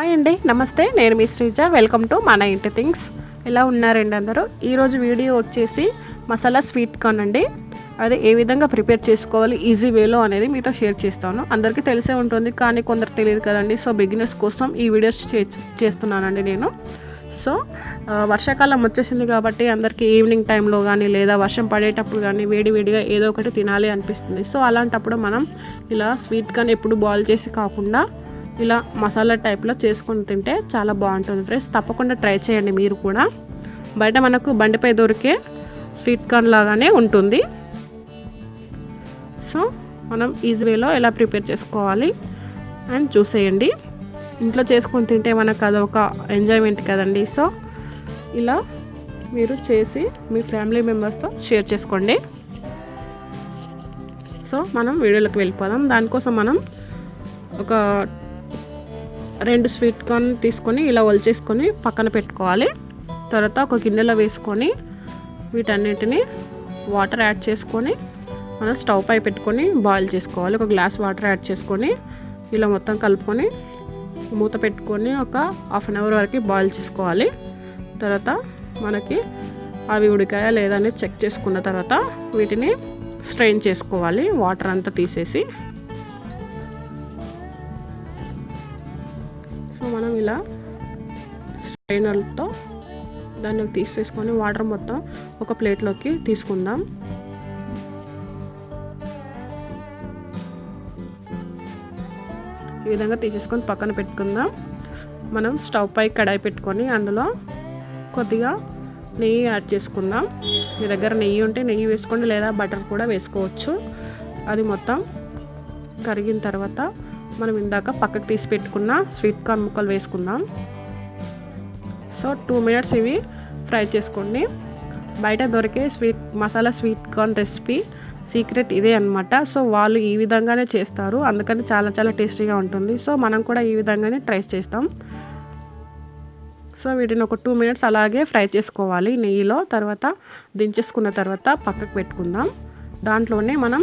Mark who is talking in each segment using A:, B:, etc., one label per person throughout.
A: Hi అండి నమస్తే. నేను మీ శ్రీజ. వెల్కమ్ టు మన ఇంటి థింగ్స్. ఎలా ఉన్నారండి అందరూ? ఈరోజు వీడియో వచ్చేసి మసాలా స్వీట్ కార్న్ అండి. అది ఏ విధంగా ప్రిపేర్ చేసుకోవాలి ఈజీ వేలో అనేది మీతో షేర్ చేస్తాను. అందరికీ తెలిసే ఉంటుంది కానీ కొందరు తెలియదు కదండి. సో బిగినర్స్ కోసం ఈ వీడియోస్ చే- చేస్తున్నానండి నేను. సో వర్షాకాలం వచ్చేసింది కాబట్టి అందరికీ ఈవినింగ్ టైంలో కానీ లేదా వర్షం పడేటప్పుడు కానీ వేడి వేడిగా ఏదో ఒకటి తినాలి అనిపిస్తుంది. సో అలాంటప్పుడు మనం ఇలా స్వీట్ కానీ ఎప్పుడు బాయిల్ చేసి కాకుండా ఇలా మసాలా టైప్లో చేసుకొని తింటే చాలా బాగుంటుంది ఫ్రెండ్స్. తప్పకుండా ట్రై చేయండి మీరు కూడా. బయట మనకు బండిపై దొరికే స్వీట్ కార్న్ లాగానే ఉంటుంది. సో మనం ఈజీ వేలో ఎలా ప్రిపేర్ చేసుకోవాలి అండ్ చూసేయండి. ఇంట్లో చేసుకొని తింటే మనకు అదొక ఎంజాయ్మెంట్ కదండి. సో ఇలా మీరు చేసి మీ ఫ్యామిలీ మెంబర్స్తో షేర్ చేసుకోండి. సో మనం వీడియోలోకి వెళ్ళిపోదాం. దానికోసం మనం ఒక రెండు స్వీట్ కార్న్ తీసుకొని ఇలా ఒలిచేసుకొని పక్కన పెట్టుకోవాలి. తర్వాత ఒక గిన్నెలో వేసుకొని వీటన్నిటిని వాటర్ యాడ్ చేసుకొని మనం స్టవ్ పై పెట్టుకొని బాయిల్ చేసుకోవాలి. ఒక గ్లాస్ వాటర్ యాడ్ చేసుకొని ఇలా మొత్తం కలుపుకొని మూత పెట్టుకొని ఒక హాఫ్ అన్ అవర్ వరకు బాయిల్ చేసుకోవాలి. తర్వాత మనకి అవి ఉడికాయా లేదా అనేది చెక్ చేసుకున్న తర్వాత వీటిని స్ట్రెయిన్ చేసుకోవాలి. వాటర్ అంతా తీసేసి సో మనం ఇలా స్ట్రైనర్తో దాన్ని తీసేసుకొని వాటర్ మొత్తం ఒక ప్లేట్లోకి తీసుకుందాం. ఈ విధంగా తీసేసుకొని పక్కన పెట్టుకుందాం. మనం స్టవ్ పై కడాయి పెట్టుకొని అందులో కొద్దిగా నెయ్యి యాడ్ చేసుకుందాం. మీ దగ్గర నెయ్యి ఉంటే నెయ్యి వేసుకోండి లేదా బటర్ కూడా వేసుకోవచ్చు. అది మొత్తం కరిగిన తర్వాత మనం ఇందాక పక్కకు తీసి పెట్టుకున్న స్వీట్ కార్న్ ముక్కలు వేసుకుందాం. సో టూ మినిట్స్ ఇవి ఫ్రై చేసుకోండి. బయట దొరికే స్వీట్ మసాలా స్వీట్ కార్న్ రెసిపీ సీక్రెట్ ఇదే అనమాట సో వాళ్ళు ఈ విధంగానే చేస్తారు. అందుకని చాలా చాలా టేస్టీగా ఉంటుంది. సో మనం కూడా ఈ విధంగానే ట్రై చేస్తాం. సో వీటిని ఒక టూ మినిట్స్ అలాగే ఫ్రై చేసుకోవాలి. నెయ్యిలో తర్వాత దించేసుకున్న తర్వాత పక్కకు పెట్టుకుందాం. దాంట్లోనే మనం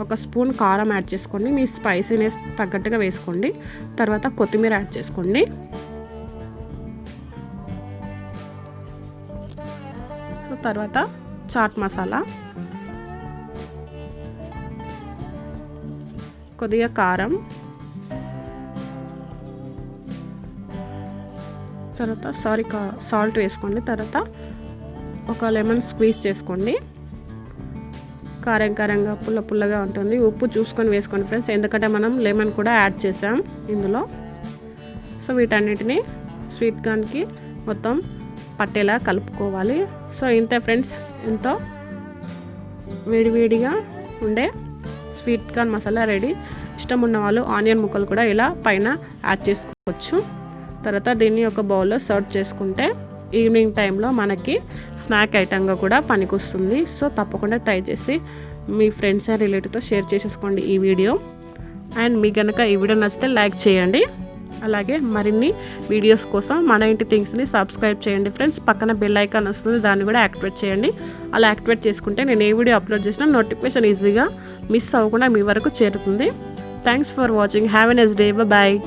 A: ఒక స్పూన్ కారం యాడ్ చేసుకోండి. మీ స్పైసీనెస్ తగ్గట్టుగా వేసుకోండి. తర్వాత కొత్తిమీర యాడ్ చేసుకోండి. సో తర్వాత చాట్ మసాలా. కొద్దిగా కారం. తర్వాత సారీ కా సాల్ట్ వేసుకోండి. తర్వాత ఒక లెమన్ స్క్వీజ్ చేసుకోండి. కారం కారంగా పుల్ల పుల్లగా ఉంటుంది. ఉప్పు చూసుకొని వేసుకోండి ఫ్రెండ్స్. ఎందుకంటే మనం లెమన్ కూడా యాడ్ చేసాం ఇందులో. సో వీటన్నిటిని స్వీట్ కార్న్కి మొత్తం పట్టేలా కలుపుకోవాలి. సో ఇంతే ఫ్రెండ్స్. ఎంతో వేడివేడిగా ఉండే స్వీట్ కార్న్ మసాలా రెడీ. ఇష్టం ఉన్న వాళ్ళు ఆనియన్ ముక్కలు కూడా ఇలా పైన యాడ్ చేసుకోవచ్చు. తర్వాత దీన్ని ఒక బౌల్లో సర్వ్ చేసుకుంటే ఈవినింగ్ టైంలో మనకి స్నాక్ ఐటమ్గా కూడా పనికొస్తుంది. సో తప్పకుండా ట్రై చేసి మీ ఫ్రెండ్స్ అండ్ రిలేటివ్తో షేర్ చేసేసుకోండి ఈ వీడియో. అండ్ మీకు కనుక ఈ వీడియో నచ్చితే లైక్ చేయండి. అలాగే మరిన్ని వీడియోస్ కోసం మన ఇంటి థింగ్స్ని సబ్స్క్రైబ్ చేయండి ఫ్రెండ్స్. పక్కన బెల్ ఐకాన్ వస్తుంది దాన్ని కూడా యాక్టివేట్ చేయండి. అలా యాక్టివేట్ చేసుకుంటే నేను ఏ వీడియో అప్లోడ్ చేసినా నోటిఫికేషన్ ఈజీగా మిస్ అవ్వకుండా మీ వరకు చేరుతుంది. Thanks for watching. Have a nice day. Bye